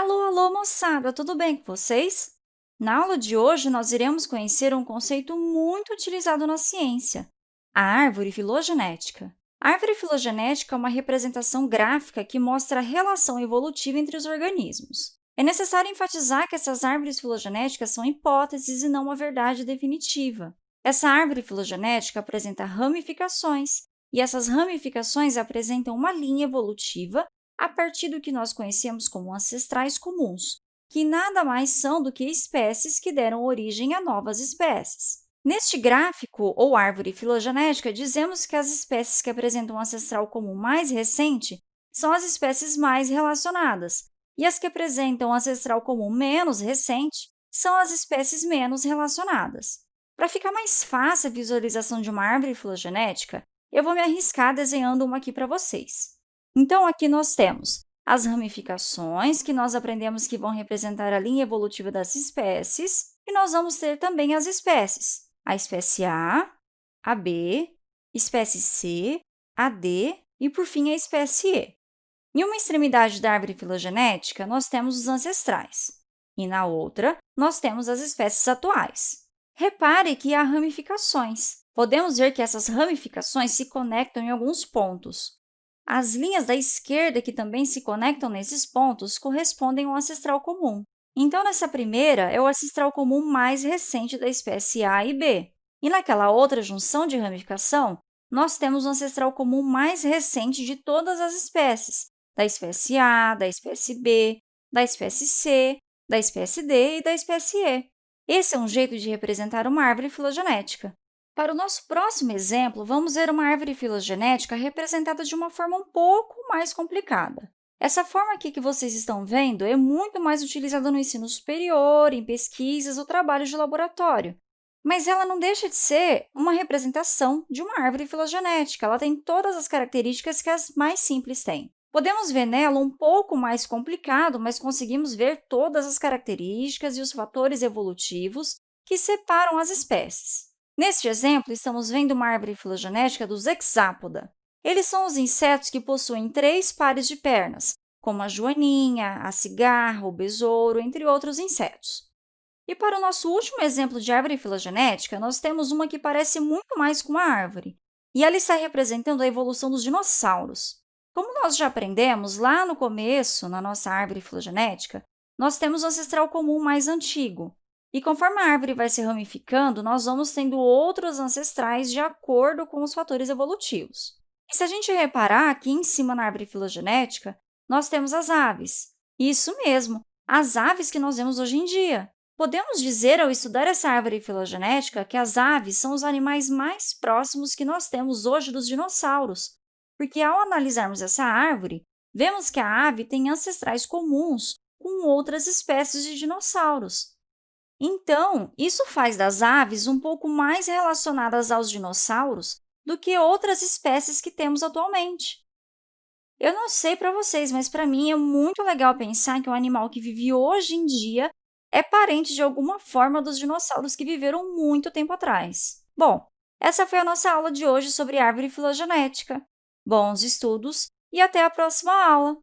Alô, alô, moçada! Tudo bem com vocês? Na aula de hoje, nós iremos conhecer um conceito muito utilizado na ciência, a árvore filogenética. A árvore filogenética é uma representação gráfica que mostra a relação evolutiva entre os organismos. É necessário enfatizar que essas árvores filogenéticas são hipóteses e não uma verdade definitiva. Essa árvore filogenética apresenta ramificações, e essas ramificações apresentam uma linha evolutiva a partir do que nós conhecemos como ancestrais comuns, que nada mais são do que espécies que deram origem a novas espécies. Neste gráfico, ou árvore filogenética, dizemos que as espécies que apresentam um ancestral comum mais recente são as espécies mais relacionadas, e as que apresentam um ancestral comum menos recente são as espécies menos relacionadas. Para ficar mais fácil a visualização de uma árvore filogenética, eu vou me arriscar desenhando uma aqui para vocês. Então, aqui nós temos as ramificações, que nós aprendemos que vão representar a linha evolutiva das espécies, e nós vamos ter também as espécies, a espécie A, a B, espécie C, a D e, por fim, a espécie E. Em uma extremidade da árvore filogenética, nós temos os ancestrais, e na outra, nós temos as espécies atuais. Repare que há ramificações. Podemos ver que essas ramificações se conectam em alguns pontos. As linhas da esquerda que também se conectam nesses pontos correspondem ao ancestral comum. Então, nessa primeira, é o ancestral comum mais recente da espécie A e B. E naquela outra junção de ramificação, nós temos o ancestral comum mais recente de todas as espécies, da espécie A, da espécie B, da espécie C, da espécie D e da espécie E. Esse é um jeito de representar uma árvore filogenética. Para o nosso próximo exemplo, vamos ver uma árvore filogenética representada de uma forma um pouco mais complicada. Essa forma aqui que vocês estão vendo é muito mais utilizada no ensino superior, em pesquisas ou trabalhos de laboratório, mas ela não deixa de ser uma representação de uma árvore filogenética. Ela tem todas as características que as mais simples têm. Podemos ver nela um pouco mais complicado, mas conseguimos ver todas as características e os fatores evolutivos que separam as espécies. Neste exemplo, estamos vendo uma árvore filogenética dos hexápoda. Eles são os insetos que possuem três pares de pernas, como a joaninha, a cigarra, o besouro, entre outros insetos. E para o nosso último exemplo de árvore filogenética, nós temos uma que parece muito mais com uma árvore, e ela está representando a evolução dos dinossauros. Como nós já aprendemos lá no começo, na nossa árvore filogenética, nós temos o ancestral comum mais antigo, e conforme a árvore vai se ramificando, nós vamos tendo outros ancestrais de acordo com os fatores evolutivos. E se a gente reparar aqui em cima na árvore filogenética, nós temos as aves. Isso mesmo, as aves que nós vemos hoje em dia. Podemos dizer, ao estudar essa árvore filogenética, que as aves são os animais mais próximos que nós temos hoje dos dinossauros, porque, ao analisarmos essa árvore, vemos que a ave tem ancestrais comuns com outras espécies de dinossauros. Então, isso faz das aves um pouco mais relacionadas aos dinossauros do que outras espécies que temos atualmente. Eu não sei para vocês, mas para mim é muito legal pensar que um animal que vive hoje em dia é parente de alguma forma dos dinossauros que viveram muito tempo atrás. Bom, essa foi a nossa aula de hoje sobre árvore filogenética. Bons estudos e até a próxima aula!